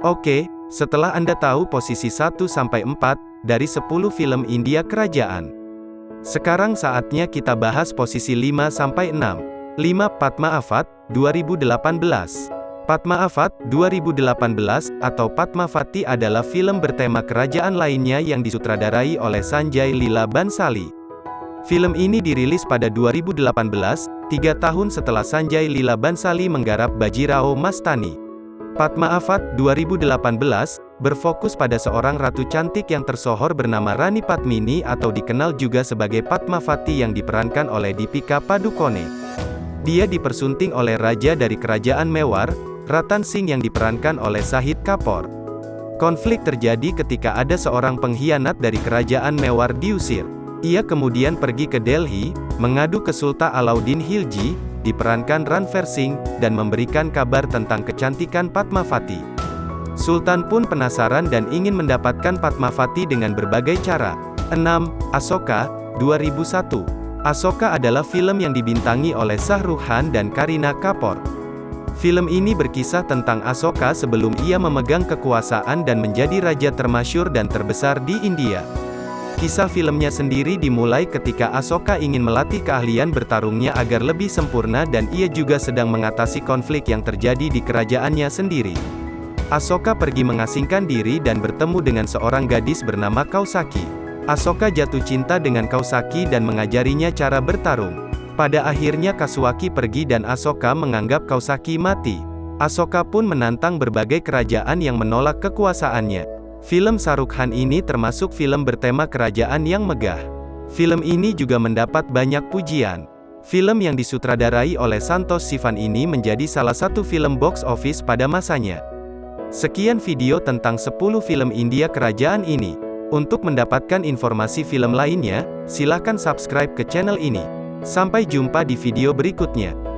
Oke, setelah Anda tahu posisi 1-4 dari 10 film India kerajaan. Sekarang saatnya kita bahas posisi 5-6. 5. Padma Avat, 2018. Padma Avat, 2018, atau Padmavati adalah film bertema kerajaan lainnya yang disutradarai oleh Sanjay Lila Bansali. Film ini dirilis pada 2018, tiga tahun setelah Sanjay Lila Bansali menggarap Bajirao Mastani. Padma Avat 2018 berfokus pada seorang ratu cantik yang tersohor bernama Rani Padmini atau dikenal juga sebagai Padmavati yang diperankan oleh Deepika Padukone. Dia dipersunting oleh raja dari kerajaan Mewar, Ratan Singh yang diperankan oleh Sahid Kapoor. Konflik terjadi ketika ada seorang pengkhianat dari kerajaan Mewar diusir. Ia kemudian pergi ke Delhi, mengadu ke Sultan Alauddin Khilji, diperankan Ranveer Singh, dan memberikan kabar tentang kecantikan Padmavati. Sultan pun penasaran dan ingin mendapatkan Padmavati dengan berbagai cara. 6. Asoka, 2001. Asoka adalah film yang dibintangi oleh Shah Khan dan Kareena Kapoor. Film ini berkisah tentang Asoka sebelum ia memegang kekuasaan dan menjadi raja termasyur dan terbesar di India. Kisah filmnya sendiri dimulai ketika Asoka ingin melatih keahlian bertarungnya agar lebih sempurna dan ia juga sedang mengatasi konflik yang terjadi di kerajaannya sendiri. Asoka pergi mengasingkan diri dan bertemu dengan seorang gadis bernama Kausaki. Asoka jatuh cinta dengan Kausaki dan mengajarinya cara bertarung. Pada akhirnya Kasuaki pergi dan Asoka menganggap Kausaki mati. Asoka pun menantang berbagai kerajaan yang menolak kekuasaannya. Film Saruk Khan ini termasuk film bertema kerajaan yang megah. Film ini juga mendapat banyak pujian. Film yang disutradarai oleh Santos Sivan ini menjadi salah satu film box office pada masanya. Sekian video tentang 10 film India kerajaan ini. Untuk mendapatkan informasi film lainnya, silakan subscribe ke channel ini. Sampai jumpa di video berikutnya.